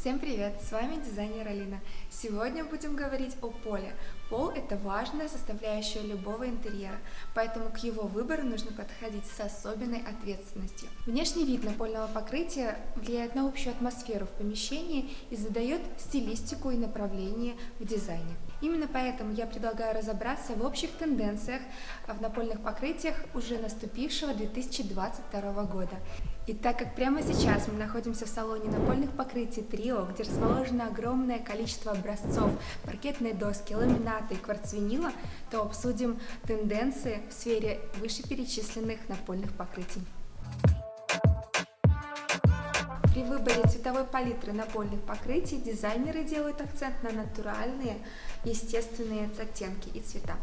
Всем привет! С вами дизайнер Алина. Сегодня будем говорить о поле. Пол – это важная составляющая любого интерьера, поэтому к его выбору нужно подходить с особенной ответственностью. Внешний вид напольного покрытия влияет на общую атмосферу в помещении и задает стилистику и направление в дизайне. Именно поэтому я предлагаю разобраться в общих тенденциях в напольных покрытиях уже наступившего 2022 года. И так как прямо сейчас мы находимся в салоне напольных покрытий Трио, где расположено огромное количество образцов, паркетной доски, ламината и кварцвинила, то обсудим тенденции в сфере вышеперечисленных напольных покрытий. При выборе цветовой палитры напольных покрытий дизайнеры делают акцент на натуральные, естественные оттенки и цвета,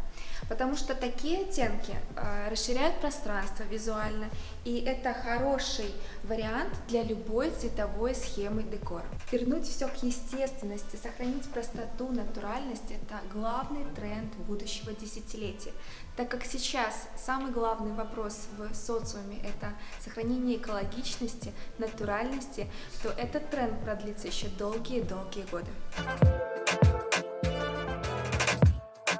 потому что такие оттенки э, расширяют пространство визуально, и это хороший вариант для любой цветовой схемы декора. Вернуть все к естественности, сохранить простоту, натуральность – это главный тренд будущего десятилетия, так как сейчас самый главный вопрос в социуме – это сохранение экологичности, натуральности, то этот тренд продлится еще долгие-долгие годы.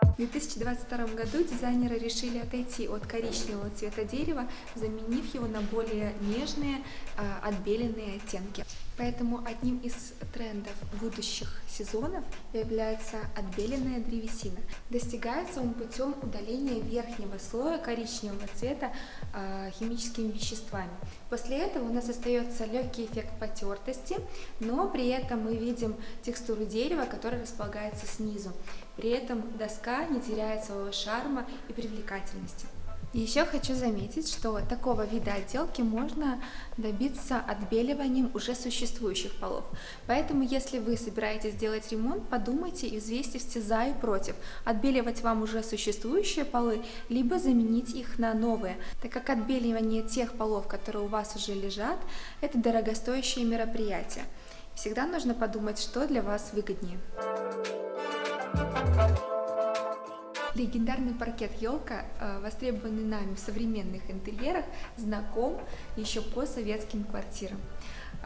В 2022 году дизайнеры решили отойти от коричневого цвета дерева, заменив его на более нежные, а, отбеленные оттенки. Поэтому одним из трендов будущих сезонов является отбеленная древесина. Достигается он путем удаления верхнего слоя коричневого цвета э, химическими веществами. После этого у нас остается легкий эффект потертости, но при этом мы видим текстуру дерева, которая располагается снизу. При этом доска не теряет своего шарма и привлекательности. Еще хочу заметить, что такого вида отделки можно добиться отбеливанием уже существующих полов. Поэтому, если вы собираетесь сделать ремонт, подумайте и взвесьте все за и против. Отбеливать вам уже существующие полы, либо заменить их на новые, так как отбеливание тех полов, которые у вас уже лежат, это дорогостоящее мероприятие. Всегда нужно подумать, что для вас выгоднее. Легендарный паркет елка, э, востребованный нами в современных интерьерах, знаком еще по советским квартирам.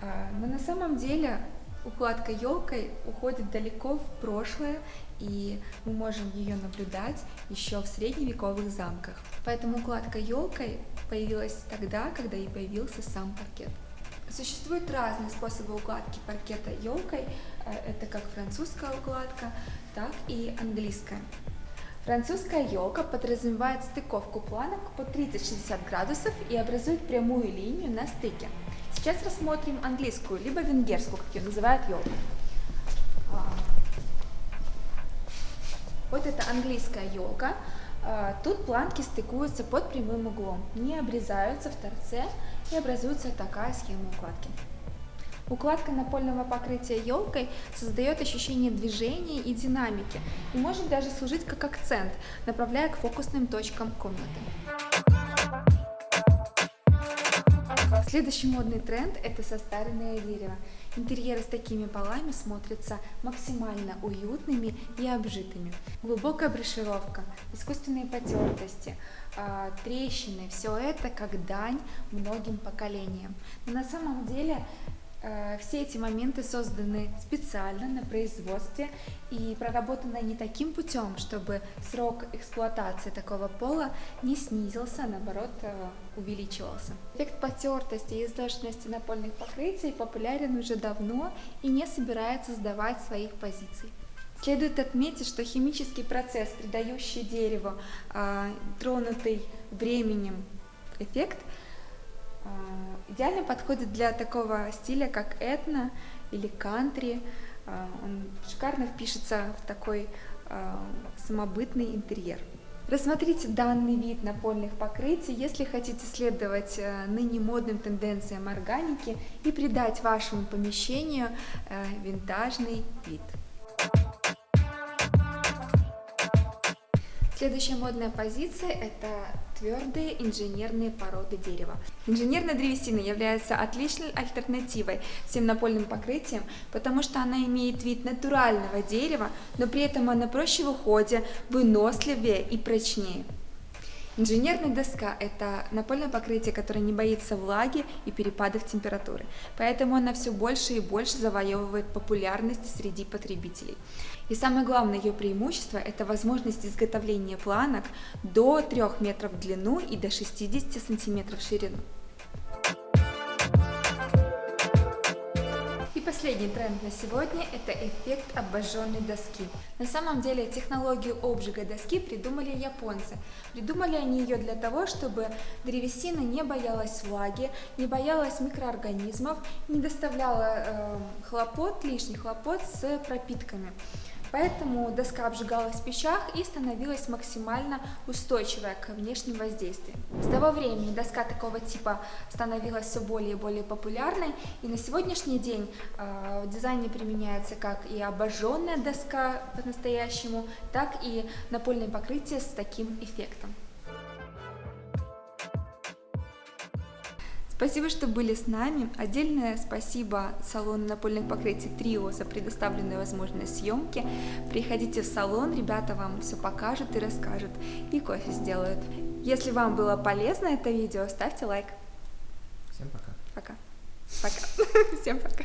Э, но на самом деле укладка елкой уходит далеко в прошлое, и мы можем ее наблюдать еще в средневековых замках. Поэтому укладка елкой появилась тогда, когда и появился сам паркет. Существуют разные способы укладки паркета елкой, э, это как французская укладка, так и английская. Французская елка подразумевает стыковку планок по 30-60 градусов и образует прямую линию на стыке. Сейчас рассмотрим английскую, либо венгерскую, как ее называют елкой. А, вот это английская елка. А, тут планки стыкуются под прямым углом, не обрезаются в торце и образуется такая схема укладки. Укладка напольного покрытия елкой создает ощущение движения и динамики и может даже служить как акцент, направляя к фокусным точкам комнаты. Следующий модный тренд – это состаренное дерево. Интерьеры с такими полами смотрятся максимально уютными и обжитыми. Глубокая брошировка, искусственные потертости, а, трещины – все это как дань многим поколениям. Но на самом деле все эти моменты созданы специально на производстве и проработаны не таким путем, чтобы срок эксплуатации такого пола не снизился, а наоборот э, увеличивался. Эффект потертости и изношенности напольных покрытий популярен уже давно и не собирается сдавать своих позиций. Следует отметить, что химический процесс, придающий дереву э, тронутый временем эффект, э, идеально подходит для такого стиля, как этно или кантри. А, он шикарно впишется в такой а, самобытный интерьер. Рассмотрите данный вид напольных покрытий, если хотите следовать э, ныне модным тенденциям органики и придать вашему помещению э, винтажный вид. Следующая модная позиция – это твердые инженерные породы дерева. Инженерная древесина является отличной альтернативой всем напольным покрытиям, потому что она имеет вид натурального дерева, но при этом она проще в уходе, выносливее и прочнее. Инженерная доска – это напольное покрытие, которое не боится влаги и перепадов температуры, поэтому она все больше и больше завоевывает популярность среди потребителей. И самое главное ее преимущество – это возможность изготовления планок до 3 метров в длину и до 60 сантиметров в ширину. Последний тренд на сегодня – это эффект обожженной доски. На самом деле технологию обжига доски придумали японцы. Придумали они ее для того, чтобы древесина не боялась влаги, не боялась микроорганизмов, не доставляла э, хлопот, лишних хлопот с пропитками. Поэтому доска обжигалась в печах и становилась максимально устойчивая к внешним воздействиям. С того времени доска такого типа становилась все более и более популярной, и на сегодняшний день э, в дизайне применяется как и обожженная доска по-настоящему, так и напольное покрытие с таким эффектом. Спасибо, что были с нами. Отдельное спасибо салону напольных покрытий Трио за предоставленную возможность съемки. Приходите в салон, ребята вам все покажут и расскажут, и кофе сделают. Если вам было полезно это видео, ставьте лайк. Всем пока. Пока. Пока. Всем пока.